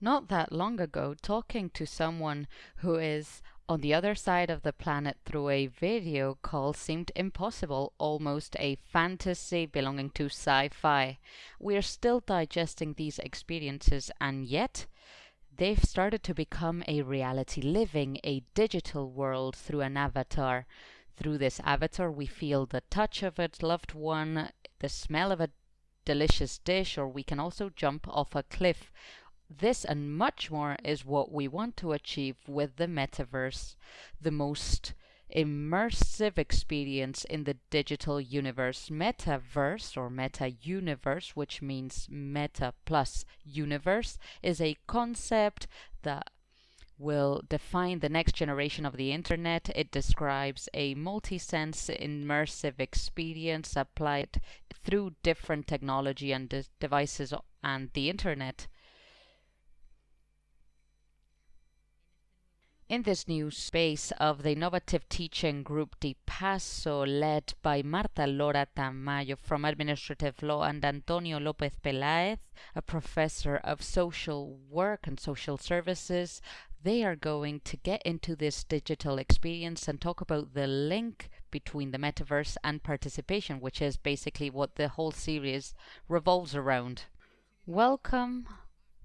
not that long ago talking to someone who is on the other side of the planet through a video call seemed impossible, almost a fantasy belonging to sci-fi. We're still digesting these experiences and yet they've started to become a reality, living a digital world through an avatar. Through this avatar, we feel the touch of a loved one, the smell of a delicious dish, or we can also jump off a cliff. This and much more is what we want to achieve with the metaverse, the most immersive experience in the digital universe. Metaverse or meta universe, which means meta plus universe, is a concept that will define the next generation of the internet. It describes a multi-sense immersive experience applied through different technology and de devices and the internet. In this new space of the innovative teaching group DiPasso, led by Marta Lora Tamayo from Administrative Law and Antonio Lopez Pelaez, a professor of social work and social services, they are going to get into this digital experience and talk about the link between the metaverse and participation, which is basically what the whole series revolves around. Welcome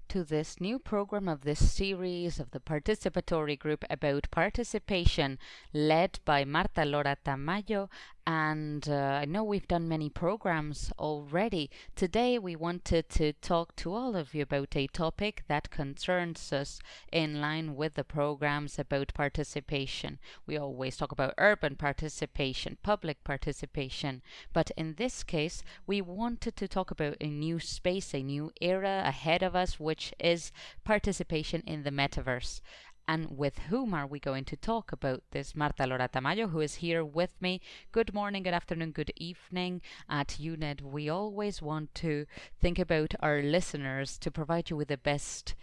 to this new program of this series of the participatory group about participation led by Marta Lora Tamayo and uh, I know we've done many programs already. Today we wanted to talk to all of you about a topic that concerns us in line with the programs about participation. We always talk about urban participation, public participation, but in this case we wanted to talk about a new space, a new era ahead of us, which is participation in the metaverse. And with whom are we going to talk about this? Marta Lora Tamayo, who is here with me. Good morning, good afternoon, good evening. At UNED, we always want to think about our listeners to provide you with the best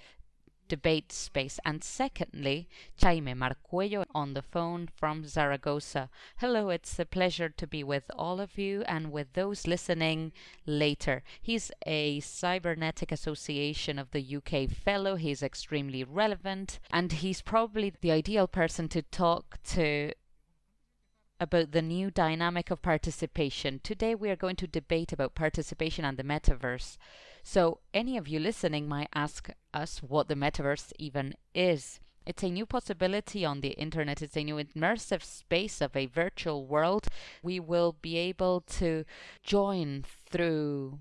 debate space. And secondly, Jaime Marcuello on the phone from Zaragoza. Hello, it's a pleasure to be with all of you and with those listening later. He's a Cybernetic Association of the UK fellow. He's extremely relevant and he's probably the ideal person to talk to about the new dynamic of participation. Today we are going to debate about participation and the metaverse. So any of you listening might ask us what the metaverse even is. It's a new possibility on the internet. It's a new immersive space of a virtual world. We will be able to join through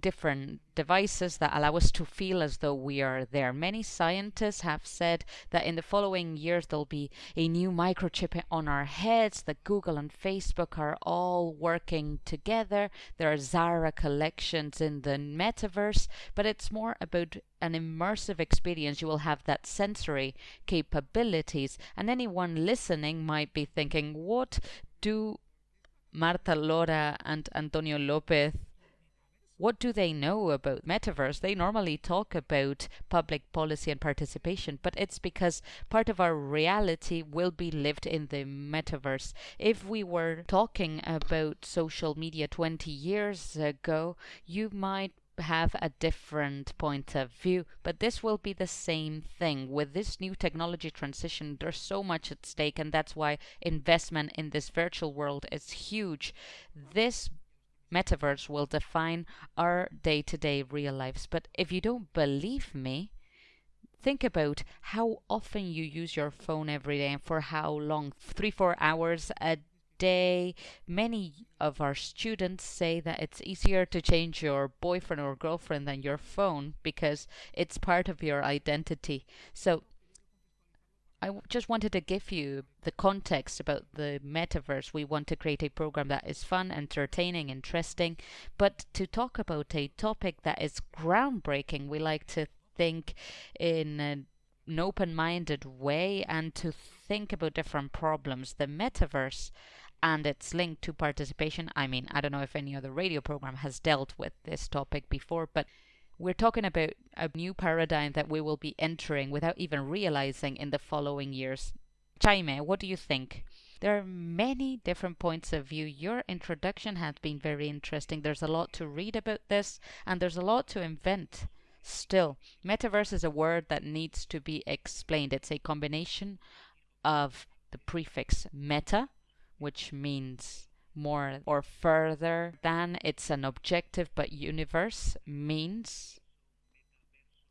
different devices that allow us to feel as though we are there. Many scientists have said that in the following years there'll be a new microchip on our heads, that Google and Facebook are all working together. There are Zara collections in the metaverse, but it's more about an immersive experience. You will have that sensory capabilities. And anyone listening might be thinking, what do Marta Lora and Antonio Lopez what do they know about metaverse? They normally talk about public policy and participation, but it's because part of our reality will be lived in the metaverse. If we were talking about social media 20 years ago, you might have a different point of view, but this will be the same thing. With this new technology transition, there's so much at stake, and that's why investment in this virtual world is huge. This metaverse will define our day-to-day real lives. But if you don't believe me, think about how often you use your phone every day and for how long. Three, four hours a day. Many of our students say that it's easier to change your boyfriend or girlfriend than your phone because it's part of your identity. So I just wanted to give you the context about the metaverse. We want to create a program that is fun, entertaining, interesting, but to talk about a topic that is groundbreaking, we like to think in an open-minded way and to think about different problems. The metaverse and its link to participation. I mean, I don't know if any other radio program has dealt with this topic before, but we're talking about a new paradigm that we will be entering without even realizing in the following years. Jaime, what do you think? There are many different points of view. Your introduction has been very interesting. There's a lot to read about this and there's a lot to invent. Still, metaverse is a word that needs to be explained. It's a combination of the prefix meta, which means more or further than. It's an objective, but universe means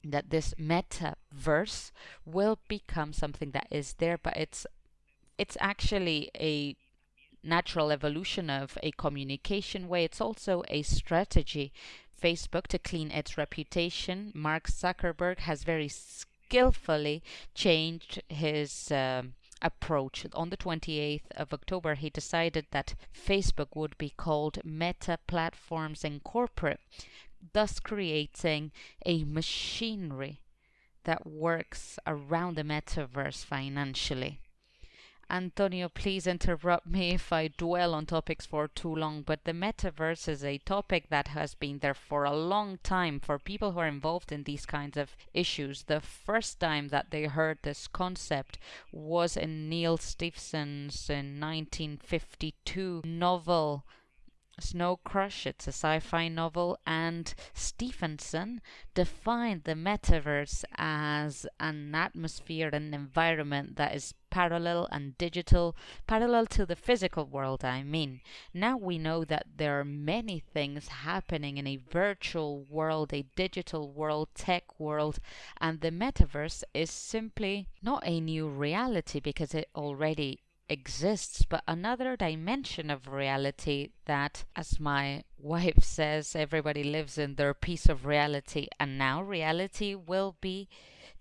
that this metaverse will become something that is there, but it's it's actually a natural evolution of a communication way. It's also a strategy. Facebook to clean its reputation. Mark Zuckerberg has very skillfully changed his uh, approach. On the 28th of October, he decided that Facebook would be called Meta Platforms Incorporate, thus creating a machinery that works around the metaverse financially. Antonio, please interrupt me if I dwell on topics for too long, but the metaverse is a topic that has been there for a long time for people who are involved in these kinds of issues. The first time that they heard this concept was in Neal Stephenson's in 1952 novel Snow Crash, it's a sci-fi novel, and Stephenson defined the metaverse as an atmosphere and environment that is parallel and digital, parallel to the physical world, I mean. Now we know that there are many things happening in a virtual world, a digital world, tech world, and the metaverse is simply not a new reality because it already exists, but another dimension of reality that, as my wife says, everybody lives in their piece of reality, and now reality will be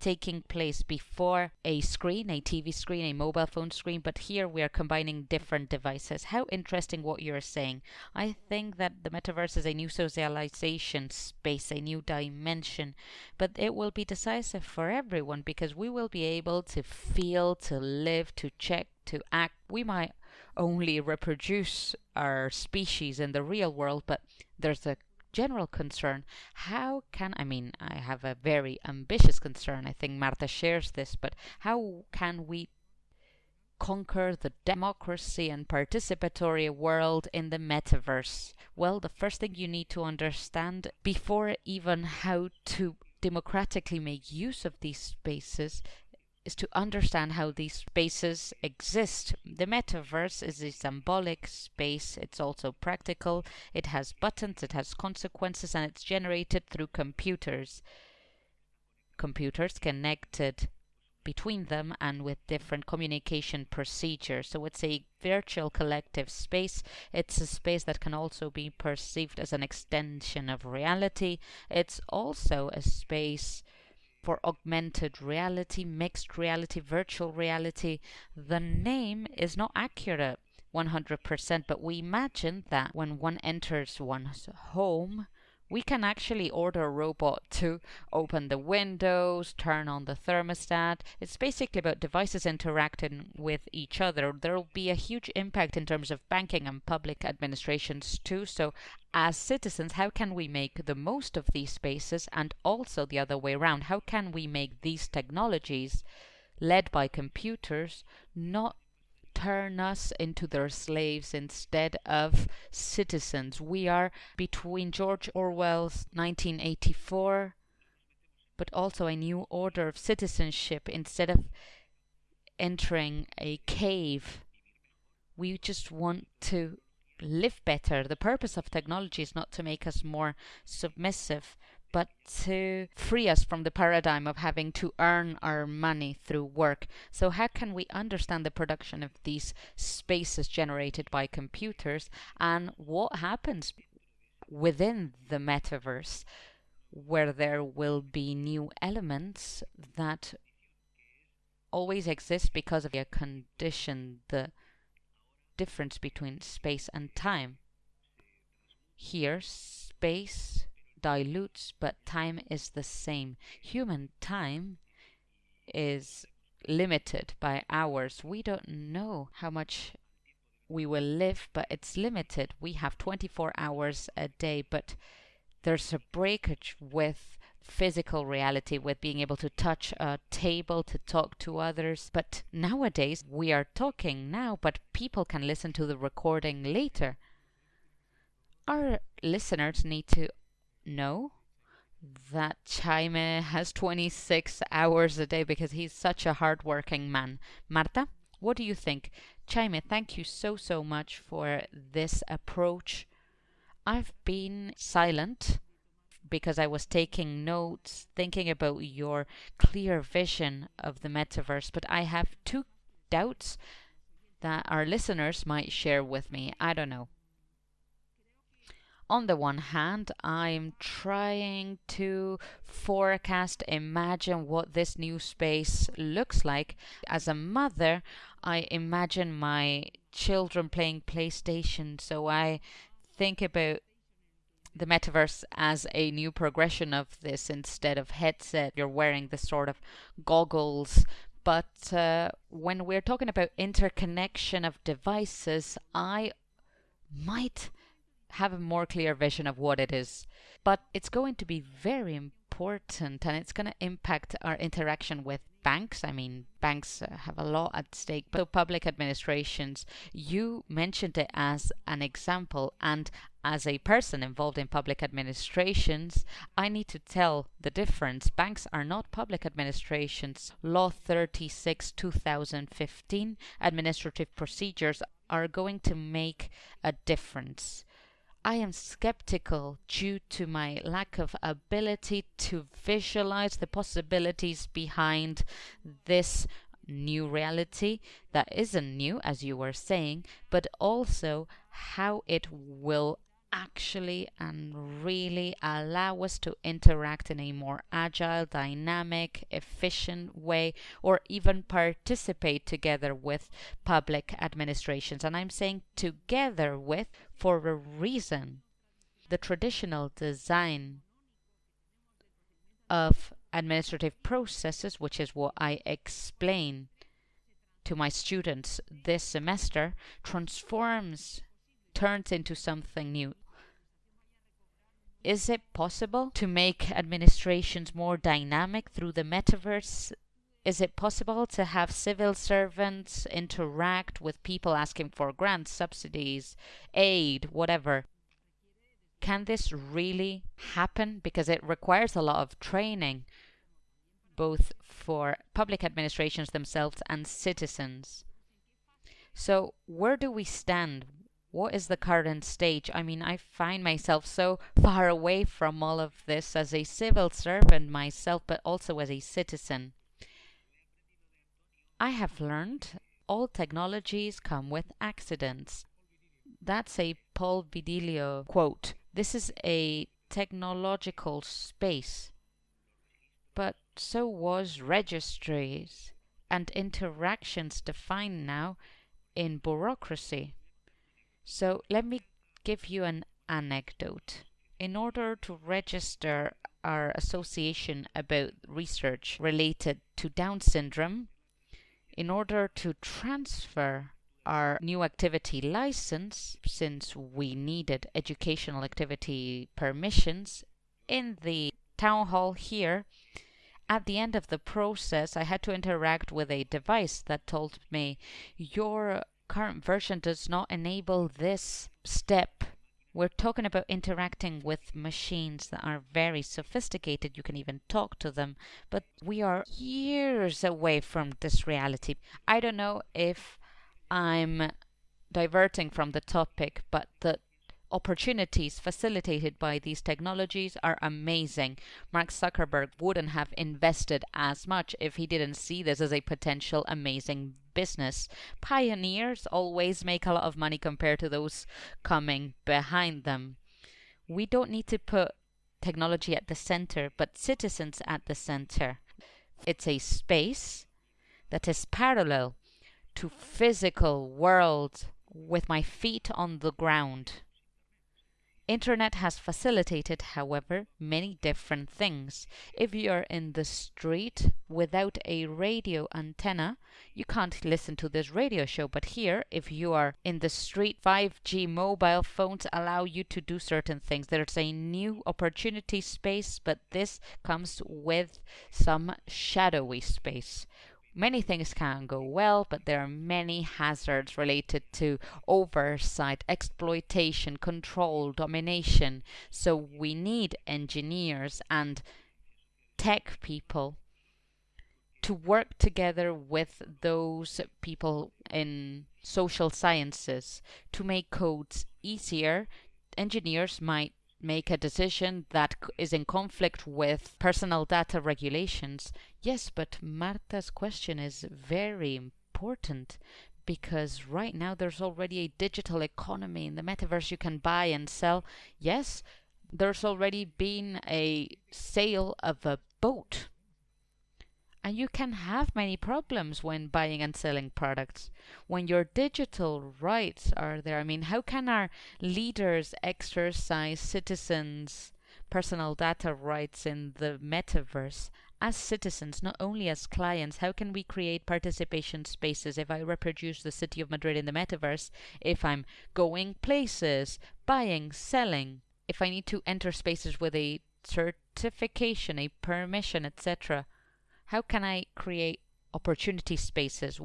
taking place before a screen, a TV screen, a mobile phone screen, but here we are combining different devices. How interesting what you're saying. I think that the metaverse is a new socialization space, a new dimension, but it will be decisive for everyone because we will be able to feel, to live, to check, to act. We might only reproduce our species in the real world, but there's a general concern. How can, I mean, I have a very ambitious concern. I think Marta shares this, but how can we conquer the democracy and participatory world in the metaverse? Well, the first thing you need to understand before even how to democratically make use of these spaces is to understand how these spaces exist. The metaverse is a symbolic space, it's also practical, it has buttons, it has consequences, and it's generated through computers. Computers connected between them and with different communication procedures. So it's a virtual collective space. It's a space that can also be perceived as an extension of reality. It's also a space for augmented reality, mixed reality, virtual reality. The name is not accurate 100%, but we imagine that when one enters one's home, we can actually order a robot to open the windows, turn on the thermostat. It's basically about devices interacting with each other. There will be a huge impact in terms of banking and public administrations too. So as citizens, how can we make the most of these spaces and also the other way around? How can we make these technologies led by computers not turn us into their slaves instead of citizens. We are between George Orwell's 1984 but also a new order of citizenship instead of entering a cave. We just want to live better. The purpose of technology is not to make us more submissive, but to free us from the paradigm of having to earn our money through work. So how can we understand the production of these spaces generated by computers and what happens within the metaverse where there will be new elements that always exist because of a condition, the difference between space and time. Here, space dilutes, but time is the same. Human time is limited by hours. We don't know how much we will live, but it's limited. We have 24 hours a day, but there's a breakage with physical reality, with being able to touch a table, to talk to others. But nowadays, we are talking now, but people can listen to the recording later. Our listeners need to know that Jaime has 26 hours a day because he's such a hardworking man. Marta, what do you think? Jaime, thank you so, so much for this approach. I've been silent because I was taking notes, thinking about your clear vision of the metaverse, but I have two doubts that our listeners might share with me. I don't know. On the one hand, I'm trying to forecast, imagine what this new space looks like. As a mother, I imagine my children playing PlayStation, so I think about the metaverse as a new progression of this instead of headset you're wearing this sort of goggles but uh, when we're talking about interconnection of devices i might have a more clear vision of what it is but it's going to be very important and it's going to impact our interaction with banks. I mean, banks uh, have a lot at stake, but public administrations, you mentioned it as an example. And as a person involved in public administrations, I need to tell the difference. Banks are not public administrations. Law 36 2015 administrative procedures are going to make a difference. I am skeptical due to my lack of ability to visualize the possibilities behind this new reality that isn't new, as you were saying, but also how it will actually and really allow us to interact in a more agile, dynamic, efficient way, or even participate together with public administrations. And I'm saying together with for a reason. The traditional design of administrative processes, which is what I explain to my students this semester, transforms, turns into something new is it possible to make administrations more dynamic through the metaverse? Is it possible to have civil servants interact with people asking for grants, subsidies, aid, whatever? Can this really happen? Because it requires a lot of training, both for public administrations themselves and citizens. So, where do we stand? What is the current stage? I mean, I find myself so far away from all of this as a civil servant myself, but also as a citizen. I have learned all technologies come with accidents. That's a Paul Virilio quote. This is a technological space. But so was registries and interactions defined now in bureaucracy. So let me give you an anecdote. In order to register our association about research related to Down syndrome, in order to transfer our new activity license, since we needed educational activity permissions, in the town hall here, at the end of the process, I had to interact with a device that told me your current version does not enable this step. We're talking about interacting with machines that are very sophisticated. You can even talk to them, but we are years away from this reality. I don't know if I'm diverting from the topic, but the opportunities facilitated by these technologies are amazing. Mark Zuckerberg wouldn't have invested as much if he didn't see this as a potential amazing business. Pioneers always make a lot of money compared to those coming behind them. We don't need to put technology at the center, but citizens at the center. It's a space that is parallel to physical world with my feet on the ground. Internet has facilitated, however, many different things. If you're in the street without a radio antenna, you can't listen to this radio show. But here, if you are in the street, 5G mobile phones allow you to do certain things. There's a new opportunity space, but this comes with some shadowy space. Many things can go well, but there are many hazards related to oversight, exploitation, control, domination. So we need engineers and tech people to work together with those people in social sciences to make codes easier. Engineers might make a decision that is in conflict with personal data regulations. Yes, but Marta's question is very important because right now there's already a digital economy in the metaverse you can buy and sell. Yes, there's already been a sale of a boat. And you can have many problems when buying and selling products. When your digital rights are there, I mean, how can our leaders exercise citizens' personal data rights in the metaverse as citizens, not only as clients, how can we create participation spaces if I reproduce the city of Madrid in the metaverse, if I'm going places, buying, selling, if I need to enter spaces with a certification, a permission, etc. How can I create opportunity spaces?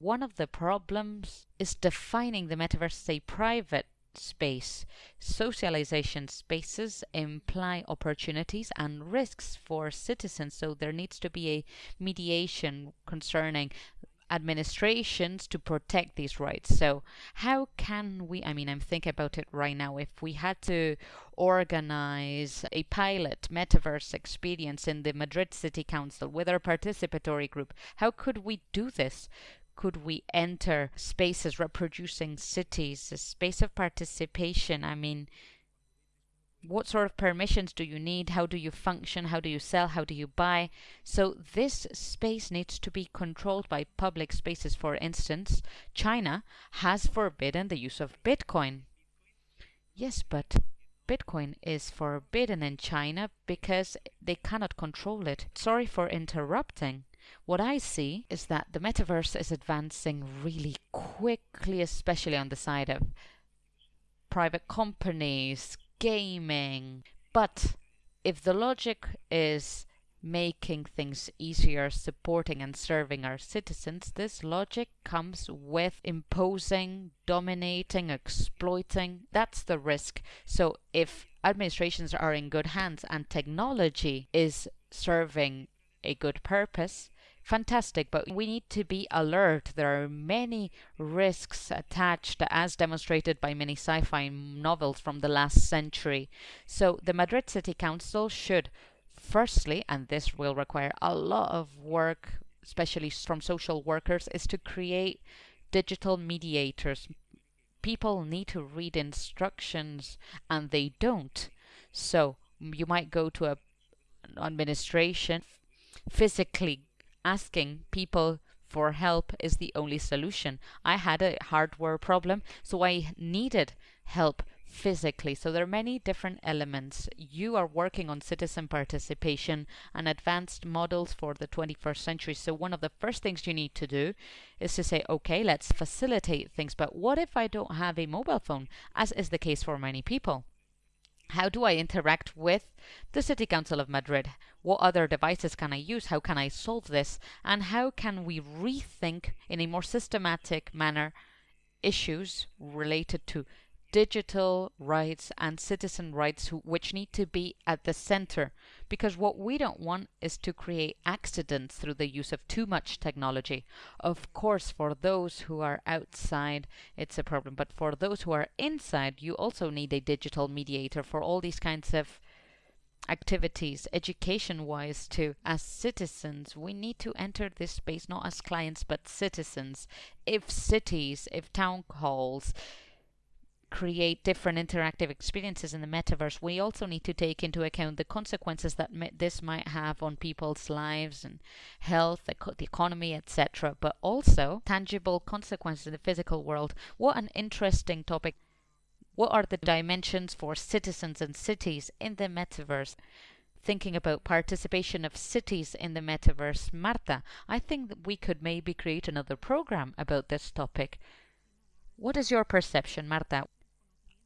One of the problems is defining the metaverse as a private space. Socialization spaces imply opportunities and risks for citizens, so there needs to be a mediation concerning administrations to protect these rights. So how can we, I mean, I'm thinking about it right now, if we had to organize a pilot metaverse experience in the Madrid City Council with our participatory group, how could we do this? Could we enter spaces reproducing cities, a space of participation? I mean, what sort of permissions do you need? How do you function? How do you sell? How do you buy? So this space needs to be controlled by public spaces. For instance, China has forbidden the use of Bitcoin. Yes, but Bitcoin is forbidden in China because they cannot control it. Sorry for interrupting. What I see is that the metaverse is advancing really quickly, especially on the side of private companies, gaming. But if the logic is making things easier, supporting and serving our citizens, this logic comes with imposing, dominating, exploiting. That's the risk. So if administrations are in good hands and technology is serving a good purpose, fantastic, but we need to be alert. There are many risks attached, as demonstrated by many sci fi novels from the last century. So, the Madrid City Council should, firstly, and this will require a lot of work, especially from social workers, is to create digital mediators. People need to read instructions and they don't. So, you might go to a administration physically asking people for help is the only solution. I had a hardware problem, so I needed help physically. So there are many different elements. You are working on citizen participation and advanced models for the 21st century. So one of the first things you need to do is to say, okay, let's facilitate things. But what if I don't have a mobile phone, as is the case for many people? How do I interact with the City Council of Madrid? What other devices can I use? How can I solve this? And how can we rethink in a more systematic manner issues related to digital rights and citizen rights which need to be at the center because what we don't want is to create accidents through the use of too much technology of course for those who are outside it's a problem but for those who are inside you also need a digital mediator for all these kinds of activities education wise too as citizens we need to enter this space not as clients but citizens if cities if town halls create different interactive experiences in the metaverse, we also need to take into account the consequences that this might have on people's lives and health, the, the economy, etc. But also tangible consequences in the physical world. What an interesting topic. What are the dimensions for citizens and cities in the metaverse? thinking about participation of cities in the metaverse. Marta, I think that we could maybe create another program about this topic. What is your perception, Marta?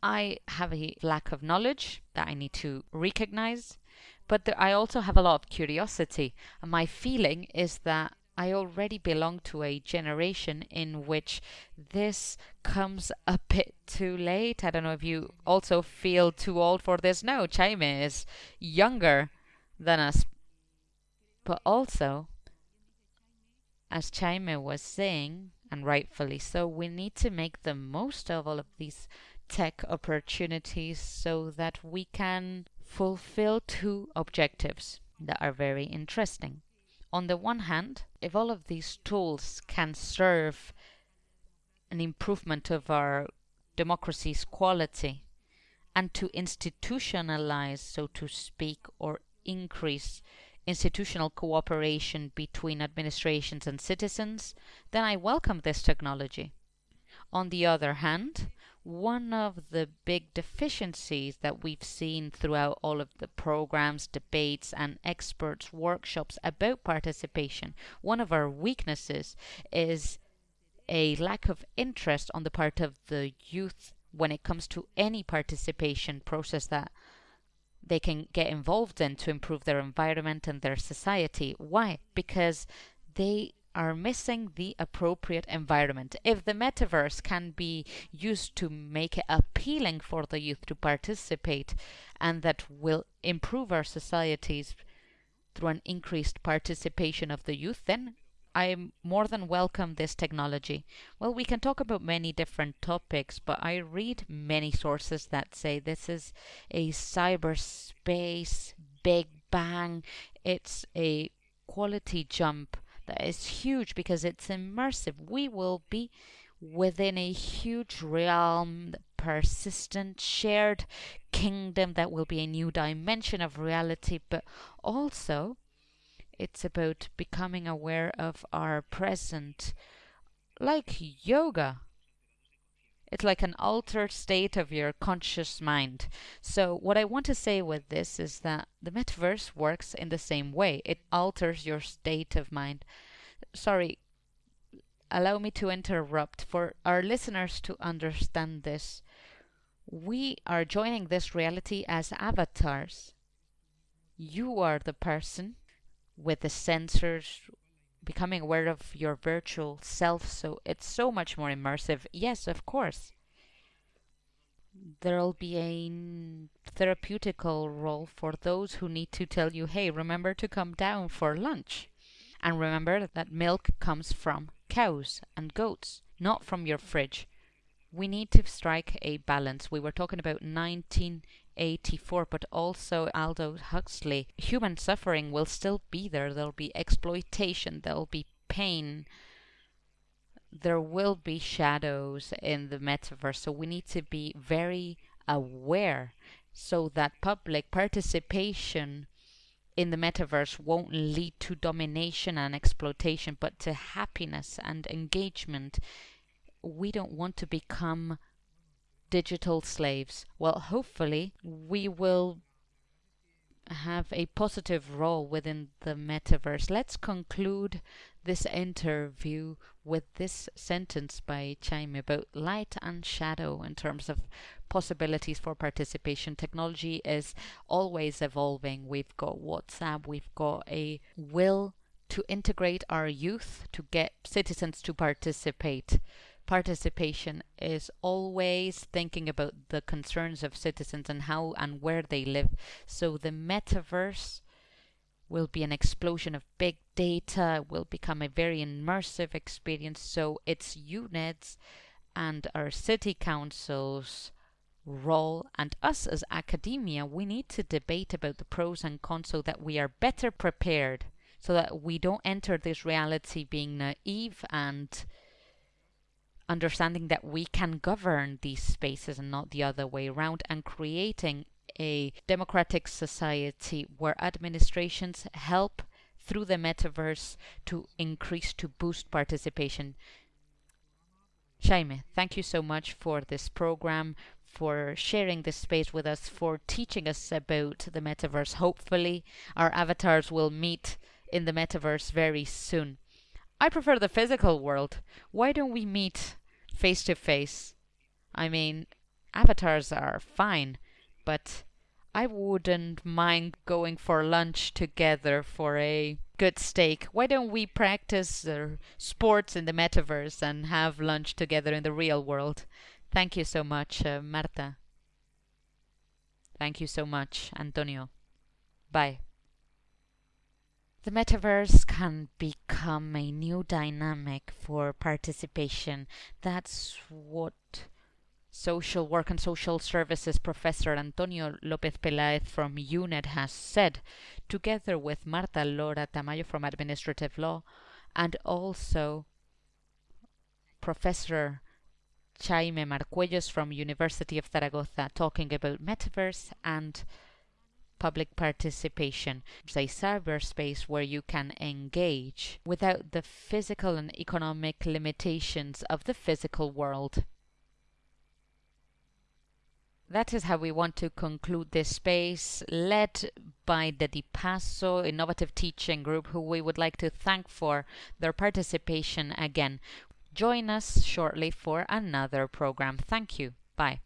I have a lack of knowledge that I need to recognize, but I also have a lot of curiosity. And my feeling is that I already belong to a generation in which this comes a bit too late. I don't know if you also feel too old for this. No, Jaime is younger than us. But also, as Jaime was saying, and rightfully so, we need to make the most of all of these tech opportunities so that we can fulfill two objectives that are very interesting. On the one hand, if all of these tools can serve an improvement of our democracy's quality and to institutionalize, so to speak, or increase institutional cooperation between administrations and citizens, then I welcome this technology. On the other hand, one of the big deficiencies that we've seen throughout all of the programs, debates, and experts' workshops about participation, one of our weaknesses is a lack of interest on the part of the youth when it comes to any participation process that they can get involved in to improve their environment and their society. Why? Because they are missing the appropriate environment. If the metaverse can be used to make it appealing for the youth to participate and that will improve our societies through an increased participation of the youth, then I more than welcome this technology. Well, we can talk about many different topics, but I read many sources that say this is a cyberspace big bang. It's a quality jump that is huge because it's immersive. We will be within a huge realm, persistent, shared kingdom that will be a new dimension of reality, but also it's about becoming aware of our present, like yoga. It's like an altered state of your conscious mind. So what I want to say with this is that the metaverse works in the same way. It alters your state of mind. Sorry, allow me to interrupt. For our listeners to understand this, we are joining this reality as avatars. You are the person with the sensors becoming aware of your virtual self so it's so much more immersive. Yes of course. There'll be a therapeutical role for those who need to tell you hey remember to come down for lunch. And remember that milk comes from cows and goats not from your fridge. We need to strike a balance. We were talking about 19 84, but also Aldous Huxley. Human suffering will still be there. There'll be exploitation, there'll be pain. There will be shadows in the metaverse, so we need to be very aware so that public participation in the metaverse won't lead to domination and exploitation, but to happiness and engagement. We don't want to become digital slaves. Well, hopefully, we will have a positive role within the metaverse. Let's conclude this interview with this sentence by Jaime about light and shadow in terms of possibilities for participation. Technology is always evolving. We've got WhatsApp, we've got a will to integrate our youth to get citizens to participate participation is always thinking about the concerns of citizens and how and where they live. So the metaverse will be an explosion of big data, will become a very immersive experience. So it's units and our city councils role and us as academia, we need to debate about the pros and cons so that we are better prepared so that we don't enter this reality being naive and understanding that we can govern these spaces and not the other way around, and creating a democratic society where administrations help through the metaverse to increase, to boost participation. Jaime, thank you so much for this program, for sharing this space with us, for teaching us about the metaverse. Hopefully, our avatars will meet in the metaverse very soon. I prefer the physical world. Why don't we meet face to face? I mean, avatars are fine, but I wouldn't mind going for lunch together for a good steak. Why don't we practice uh, sports in the metaverse and have lunch together in the real world? Thank you so much, uh, Marta. Thank you so much, Antonio. Bye. The metaverse can become a new dynamic for participation. That's what social work and social services professor Antonio Lopez Pelaez from UNED has said, together with Marta Lora Tamayo from administrative law and also Professor Jaime Marcuellos from University of Zaragoza talking about metaverse and public participation. It's a cyberspace where you can engage without the physical and economic limitations of the physical world. That is how we want to conclude this space, led by the Di Passo Innovative Teaching Group, who we would like to thank for their participation again. Join us shortly for another program. Thank you. Bye.